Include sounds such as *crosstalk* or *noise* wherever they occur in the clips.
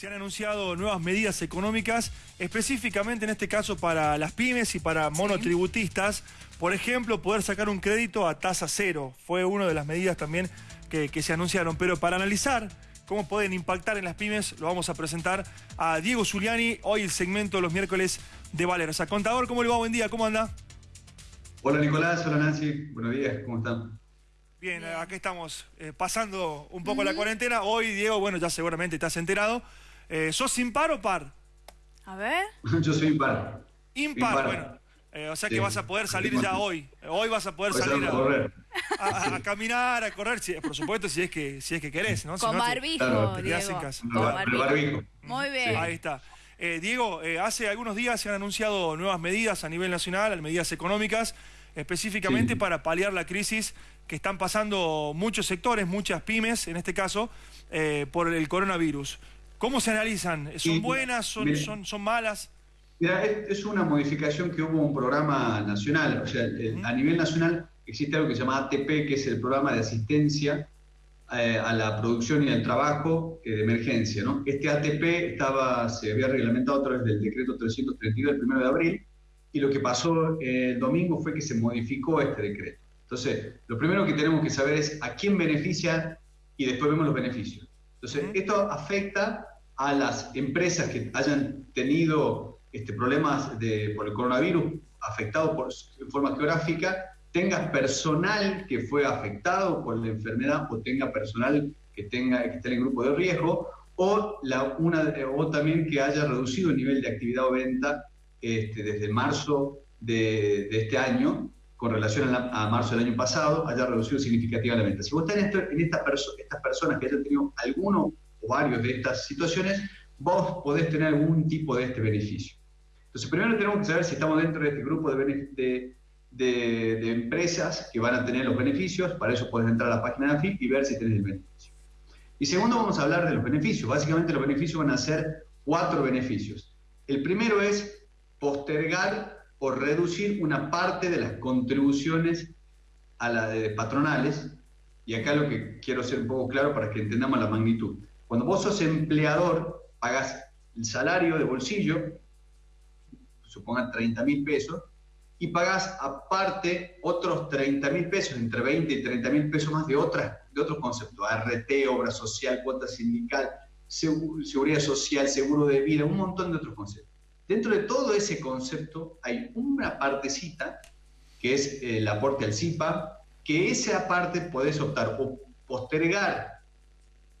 Se han anunciado nuevas medidas económicas, específicamente en este caso para las pymes y para monotributistas. Por ejemplo, poder sacar un crédito a tasa cero. Fue una de las medidas también que, se anunciaron. Pero para analizar cómo pueden impactar en las pymes, lo vamos a presentar a Diego Zuliani, hoy el segmento de los miércoles de Valerza. Contador, ¿cómo le va? Buen día, ¿cómo anda? Hola Nicolás, hola Nancy, buenos días, ¿cómo están? Bien, aquí estamos eh, pasando un poco la cuarentena. Hoy, Diego, bueno, ya seguramente estás enterado. Eh, ¿Sos impar o par? A ver. *laughs* Yo soy impar. Impar, bueno. Eh, o sea que vas a poder salir ya hoy. Hoy vas a poder salir a, a, caminar, a correr, por supuesto, si es que, si es que querés, ¿no? Con barbijo, Diego. Con barbijo. Muy bien. Ahí está. Diego, hace algunos días se han anunciado nuevas medidas a nivel nacional, medidas económicas, específicamente para paliar la crisis que están pasando muchos sectores, muchas pymes en este caso, eh, por el coronavirus. ¿Cómo se analizan? ¿Son buenas? Son, son, son malas? Mira, es una modificación que hubo un programa nacional, o sea, eh, a nivel nacional existe algo que se llama ATP, que es el programa de asistencia eh, a la producción y al trabajo de emergencia. ¿no? Este ATP estaba, se había reglamentado a través del decreto 332 del 1 de abril, y lo que pasó el domingo fue que se modificó este decreto. Entonces, lo primero que tenemos que saber es a quién beneficia y después vemos los beneficios. Entonces, esto afecta a las empresas que hayan tenido este, problemas por el coronavirus, afectado por, en forma geográfica, tenga personal que fue afectado por la enfermedad o tenga personal que, tenga, que esté en el grupo de riesgo, o, la, una, o también que haya reducido el nivel de actividad o venta este, desde marzo de, este año con relación a, marzo del año pasado haya reducido significativamente. Si vos tenés en esta estas personas que hayan tenido alguno o varios de estas situaciones, vos podés tener algún tipo de este beneficio. Entonces, primero tenemos que saber si estamos dentro de este grupo de, de, empresas que van a tener los beneficios, para eso puedes entrar a la página de AFIP y ver si tenés el beneficio. Y segundo, vamos a hablar de los beneficios. Básicamente los beneficios van a ser cuatro beneficios. El primero es postergar por reducir una parte de las contribuciones a la de patronales, y acá lo que quiero ser un poco claro para que entendamos la magnitud. Cuando vos sos empleador, pagas el salario de bolsillo, supongan 30 mil pesos, y pagas aparte otros 30 mil pesos, entre 20 y 30 mil pesos más de, otras, de otros conceptos, RT, obra social, cuota sindical, seguridad social, seguro de vida, un montón de otros conceptos. Dentro de todo ese concepto hay una partecita que es el aporte al CIPA, que esa parte podés optar o postergar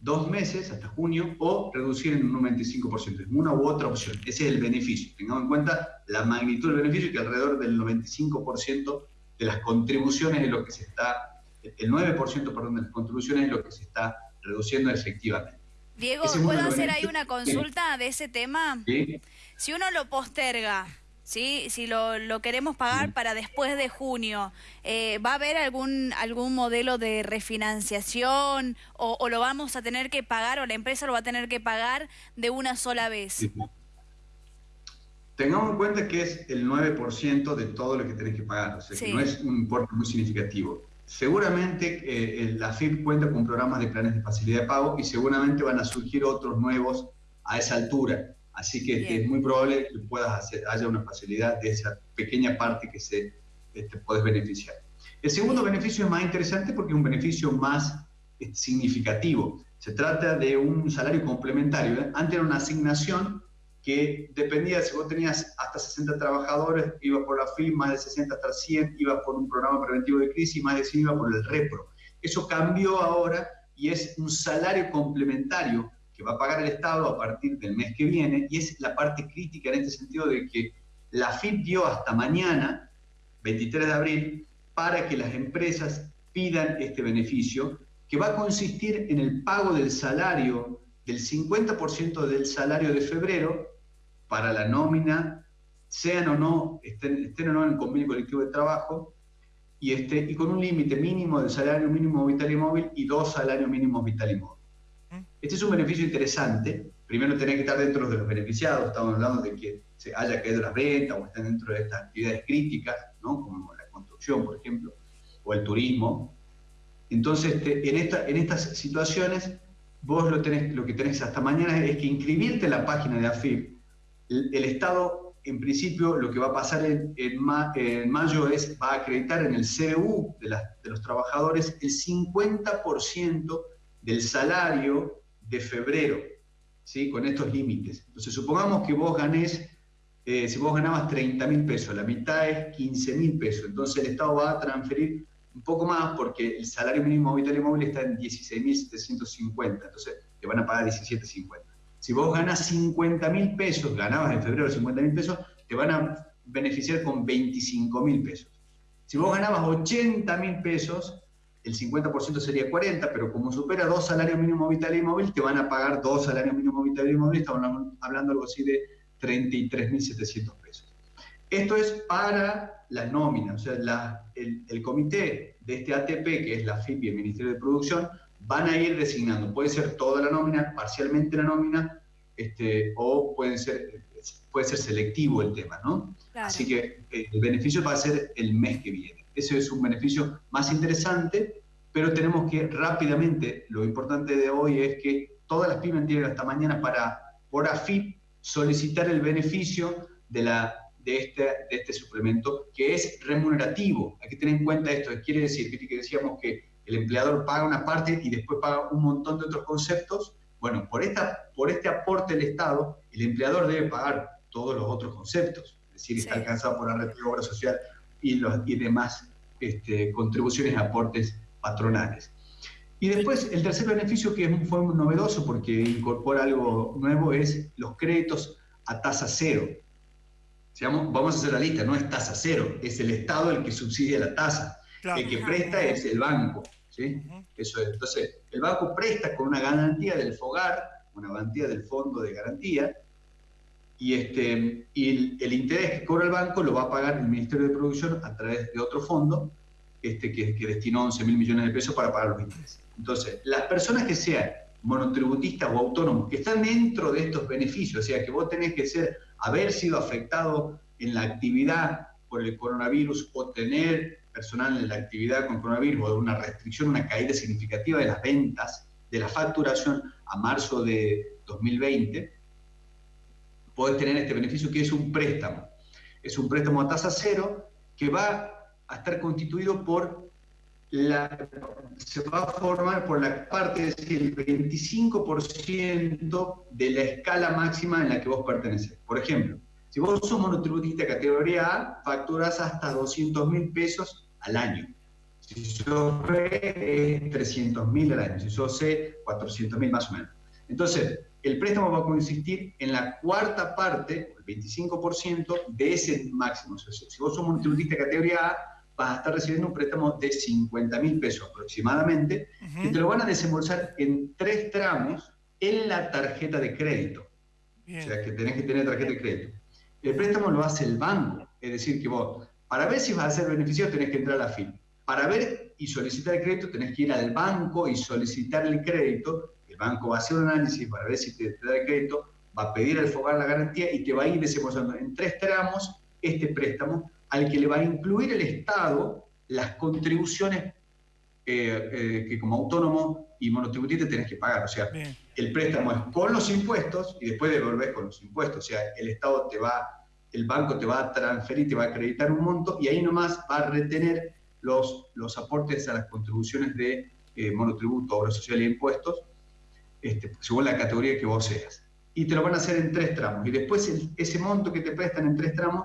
dos meses hasta junio o reducir en un 95%. Es una u otra opción. Ese es el beneficio. Tengamos en cuenta la magnitud del beneficio, que alrededor del 95% de las contribuciones es lo que se está, el 9% perdón, de las contribuciones es lo que se está reduciendo efectivamente. Diego, ¿puedo hacer ahí una consulta de ese tema? ¿Sí? Si uno lo posterga, ¿sí? si lo, lo queremos pagar para después de junio, eh, ¿va a haber algún, algún modelo de refinanciación o, lo vamos a tener que pagar o la empresa lo va a tener que pagar de una sola vez? Tengamos en cuenta que es el 9% de todo lo que tenés que pagar, o sea que no es un importe muy significativo. Seguramente eh, la FIP cuenta con programas de planes de facilidad de pago y seguramente van a surgir otros nuevos a esa altura. Así que es muy probable que puedas hacer, haya una facilidad de esa pequeña parte que se te este, puedes beneficiar. El segundo beneficio es más interesante porque es un beneficio más este, significativo. Se trata de un salario complementario. ¿eh? Antes era una asignación que dependía, si vos tenías hasta 60 trabajadores, iba por la FIM, más de 60 hasta 100, iba por un programa preventivo de crisis, más de 100 iba por el REPRO. Eso cambió ahora y es un salario complementario que va a pagar el Estado a partir del mes que viene, y es la parte crítica en este sentido de que la FIP dio hasta mañana, 23 de abril, para que las empresas pidan este beneficio, que va a consistir en el pago del salario, del 50% del salario de febrero, para la nómina, sean o no, estén, o no en el convenio colectivo de trabajo, y, este, y con un límite mínimo del salario mínimo vital y móvil y dos salarios mínimos vital y móvil. Este es un beneficio interesante. Primero, tener que estar dentro de los beneficiados. Estamos hablando de que se haya caído la renta o estén dentro de estas actividades críticas, ¿no? como la construcción, por ejemplo, o el turismo. Entonces, este, en, esta, en estas situaciones, vos lo, tenés, lo que tenés hasta mañana es que inscribirte en la página de AFIP. El, Estado, en principio, lo que va a pasar en, en, mayo es, va a acreditar en el CBU de, de los trabajadores el 50% del salario de febrero, ¿sí? con estos límites. Entonces, supongamos que vos ganés, eh, si vos ganabas 30 mil pesos, la mitad es 15 mil pesos, entonces el Estado va a transferir un poco más porque el salario mínimo vital móvil está en 16.750, entonces te van a pagar 17.50. Si vos ganas 50 mil pesos, ganabas en febrero 50 mil pesos, te van a beneficiar con 25 mil pesos. Si vos ganabas 80 mil pesos, el 50% sería 40, pero como supera dos salarios mínimos vital y móvil, te van a pagar dos salarios mínimos vital y móvil, estamos hablando algo así de 33.700 pesos. Esto es para la nómina, o sea, el, comité de este ATP, que es la FIP y el Ministerio de Producción, van a ir designando, puede ser toda la nómina, parcialmente la nómina, este, o puede ser, puede ser selectivo el tema, ¿no? Así que eh, el beneficio va a ser el mes que viene. Ese es un beneficio más interesante, pero tenemos que rápidamente, lo importante de hoy es que todas las pymes tienen hasta mañana para, por AFIP, solicitar el beneficio de la de este, de este suplemento, que es remunerativo. Hay que tener en cuenta esto. Quiere decir que decíamos que el empleador paga una parte y después paga un montón de otros conceptos. Bueno, por, esta, por este aporte del Estado, el empleador debe pagar todos los otros conceptos. Es decir, está alcanzado por la red de obra social y, los, y demás este, contribuciones aportes patronales. Y después, el tercer beneficio que fue muy novedoso porque incorpora algo nuevo es los créditos a tasa cero vamos a hacer la lista, no es tasa cero, es el Estado el que subsidia la tasa. El que presta es el banco. ¿sí? Eso Entonces, el banco presta con una garantía del FOGAR, una garantía del Fondo de Garantía, y, este, y el, interés que cobra el banco lo va a pagar el Ministerio de Producción a través de otro fondo este, que, que destinó 11 mil millones de pesos para pagar los intereses. Entonces, las personas que sean monotributistas o autónomos que están dentro de estos beneficios, o sea, que vos tenés que ser haber sido afectado en la actividad por el coronavirus o tener personal en la actividad con coronavirus o una restricción, una caída significativa de las ventas, de la facturación a marzo de 2020, podés tener este beneficio que es un préstamo. Es un préstamo a tasa cero que va a estar constituido por la, se va a formar por la parte, es decir, el 25% de la escala máxima en la que vos perteneces. Por ejemplo, si vos sos monotributista categoría A, facturas hasta 200 mil pesos al año. Si sos B, es 300 mil al año. Si sos C, 400 mil más o menos. Entonces, el préstamo va a consistir en la cuarta parte, el 25% de ese máximo. si vos sos monotributista categoría A, vas a estar recibiendo un préstamo de 50 mil pesos aproximadamente, que te lo van a desembolsar en tres tramos en la tarjeta de crédito. O sea, que tenés que tener tarjeta de crédito. El préstamo lo hace el banco, es decir, que vos, para ver si vas a ser beneficiario, tenés que entrar a la FIP. Para ver y solicitar el crédito, tenés que ir al banco y solicitar el crédito. El banco va a hacer un análisis para ver si te, te da el crédito, va a pedir al FOGAR la garantía y te va a ir desembolsando en tres tramos este préstamo al que le va a incluir el Estado las contribuciones eh, eh, que como autónomo y monotributista tenés que pagar. O sea, el préstamo es con los impuestos y después devolvés con los impuestos. O sea, el Estado te va, el banco te va a transferir, te va a acreditar un monto y ahí nomás va a retener los, los aportes a las contribuciones de eh, monotributo, obra social e impuestos, este, según la categoría que vos seas. Y te lo van a hacer en tres tramos. Y después ese monto que te prestan en tres tramos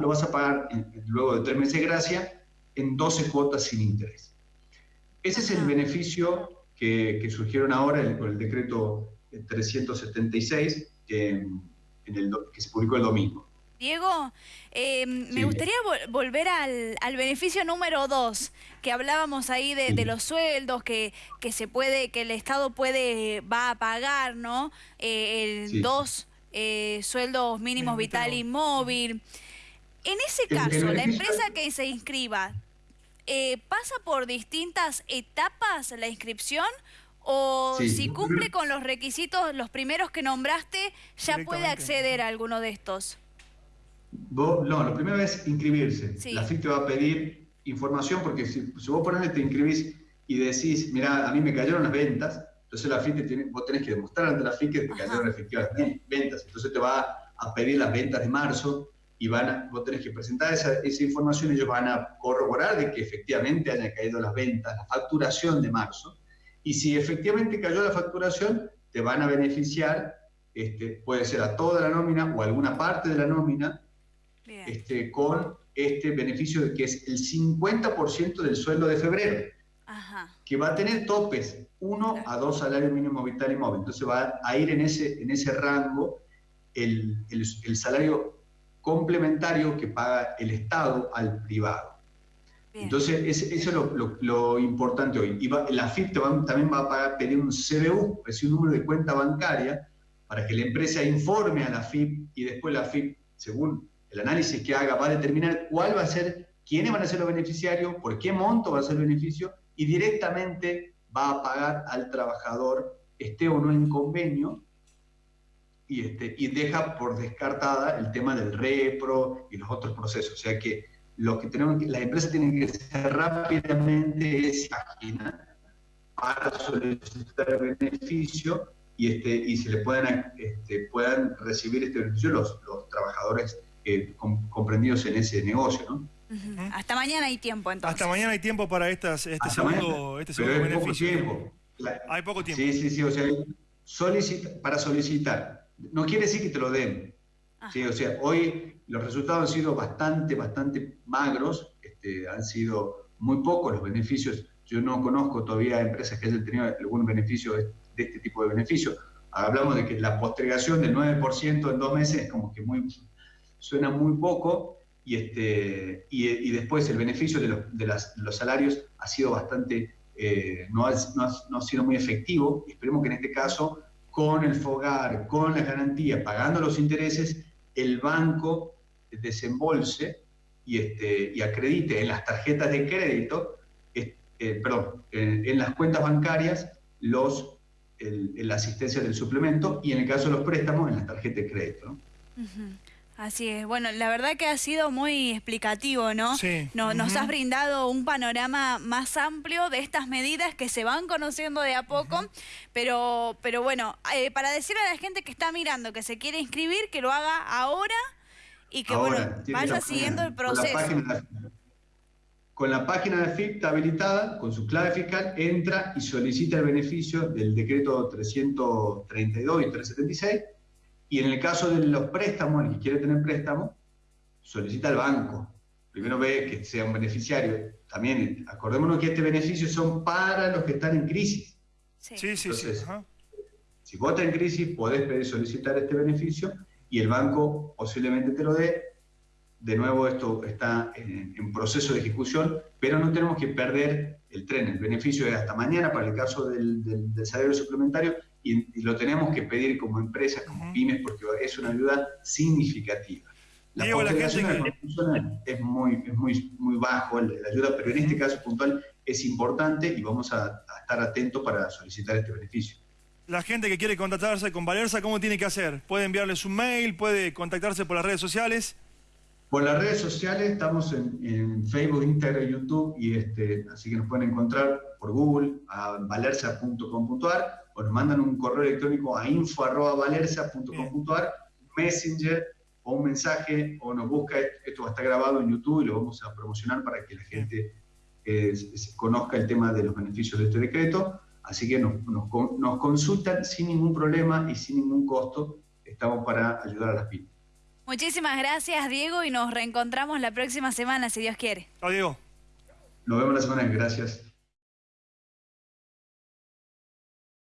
lo vas a pagar luego de tres meses de gracia en 12 cuotas sin interés. Ese es el beneficio que, surgieron ahora con el decreto 376 en el, que se publicó el domingo. Diego, eh, me gustaría volver al, beneficio número dos, que hablábamos ahí de, los sueldos, que, que, se puede, que el Estado puede, va a pagar, ¿no? Eh, el dos eh, sueldos mínimos vital y móvil. En ese caso, la empresa que se inscriba, eh, ¿pasa por distintas etapas la inscripción? ¿O si cumple con los requisitos, los primeros que nombraste, ya puede acceder a alguno de estos? No, lo primero es inscribirse. La FIC te va a pedir información porque si, vos por ejemplo te inscribís y decís, mira, a mí me cayeron las ventas, Entonces la FIP tiene, vos tenés que demostrar ante la FIP que te cayeron efectivas ventas. Entonces te va a pedir las ventas de marzo y van a, vos tenés que presentar esa, esa información y ellos van a corroborar de que efectivamente hayan caído las ventas, la facturación de marzo. Y si efectivamente cayó la facturación, te van a beneficiar, este, puede ser a toda la nómina o alguna parte de la nómina, este, con este beneficio que es el 50% del sueldo de febrero, que va a tener topes, uno a dos salarios mínimos vital y móvil. Entonces va a ir en ese, en ese rango el, el, salario complementario que paga el Estado al privado. Entonces, eso es lo, lo, importante hoy. Y la FIP también va a pagar, pedir un CBU, es decir, un número de cuenta bancaria, para que la empresa informe a la FIP y después la FIP, según el análisis que haga, va a determinar cuál va a ser, quiénes van a ser los beneficiarios, por qué monto va a ser el beneficio y directamente va a pagar al trabajador, esté o no en convenio, y, este, y deja por descartada el tema del repro y los otros procesos. O sea que lo que tenemos las empresas tienen que hacer rápidamente es página para solicitar el beneficio y, este, y se le puedan, este, puedan recibir este beneficio los, los trabajadores eh, comprendidos en ese negocio, ¿no? Hasta mañana hay tiempo entonces. Hasta mañana hay tiempo para estas, este segundo, este segundo beneficio. Poco tiempo. hay poco tiempo. Sí, sí, sí. O sea, solicita, para solicitar. No quiere decir que te lo den. Sí, o sea, hoy los resultados han sido bastante, bastante magros. Este, han sido muy pocos los beneficios. Yo no conozco todavía empresas que hayan tenido algún beneficio de, de este tipo de beneficio. Hablamos de que la postergación del 9% en dos meses es como que muy suena muy poco y, este, y, después el beneficio de, los, salarios ha sido bastante, eh, no, ha, no, ha, sido muy efectivo. Esperemos que en este caso, con el FOGAR, con la garantía, pagando los intereses, el banco desembolse y, este, y acredite en las tarjetas de crédito, eh, perdón, en, las cuentas bancarias, los, la asistencia del suplemento y en el caso de los préstamos, en las tarjetas de crédito. Así es. Bueno, la verdad que ha sido muy explicativo, ¿no? Sí. Nos has brindado un panorama más amplio de estas medidas que se van conociendo de a poco, pero, pero bueno, eh, para decirle a la gente que está mirando, que se quiere inscribir, que lo haga ahora y que bueno, vaya siguiendo el proceso. Con la, página de FIP habilitada, con su clave fiscal, entra y solicita el beneficio del decreto 332 y 376 y en el caso de los préstamos, el que quiere tener préstamo, solicita al banco. Primero ve que sea un beneficiario. También acordémonos que este beneficio son para los que están en crisis. Sí, sí, sí. Si vos estás en crisis, podés pedir solicitar este beneficio y el banco posiblemente te lo dé. De nuevo, esto está en, proceso de ejecución, pero no tenemos que perder el tren. El beneficio es hasta mañana para el caso del salario suplementario y, lo tenemos que pedir como empresas, como pymes, porque es una ayuda significativa. La Diego, la gente es muy, es muy, muy bajo la, ayuda, pero en este caso puntual es importante y vamos a, estar atentos para solicitar este beneficio. La gente que quiere contactarse con Valerza, ¿cómo tiene que hacer? ¿Puede enviarles un mail? ¿Puede contactarse por las redes sociales? Por las redes sociales estamos en, Facebook, Instagram, YouTube, y este, así que nos pueden encontrar por Google a valerza.com.ar o nos mandan un correo electrónico a info.valerza.com.ar, Messenger o un mensaje o nos busca, esto va a estar grabado en YouTube y lo vamos a promocionar para que la gente eh, conozca el tema de los beneficios de este decreto. Así que nos, nos, consultan sin ningún problema y sin ningún costo. Estamos para ayudar a las pymes. Muchísimas gracias, Diego, y nos reencontramos la próxima semana, si Dios quiere. Chao, Diego. Nos vemos la semana, gracias.